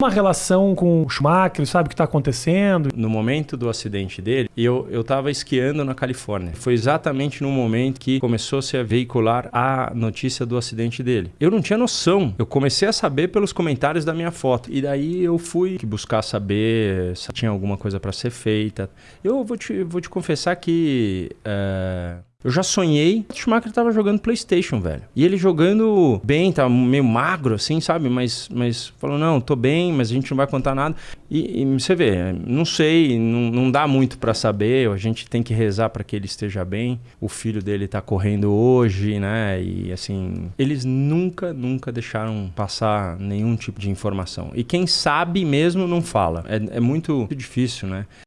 uma relação com o Schumacher, sabe o que está acontecendo? No momento do acidente dele, eu estava esquiando na Califórnia. Foi exatamente no momento que começou-se a veicular a notícia do acidente dele. Eu não tinha noção. Eu comecei a saber pelos comentários da minha foto. E daí eu fui buscar saber se tinha alguma coisa para ser feita. Eu vou te, vou te confessar que... É... Eu já sonhei que o Schumacher tava jogando PlayStation, velho. E ele jogando bem, tava meio magro, assim, sabe? Mas, mas falou: não, tô bem, mas a gente não vai contar nada. E, e você vê, não sei, não, não dá muito para saber. A gente tem que rezar para que ele esteja bem. O filho dele tá correndo hoje, né? E assim, eles nunca, nunca deixaram passar nenhum tipo de informação. E quem sabe mesmo não fala. É, é muito difícil, né?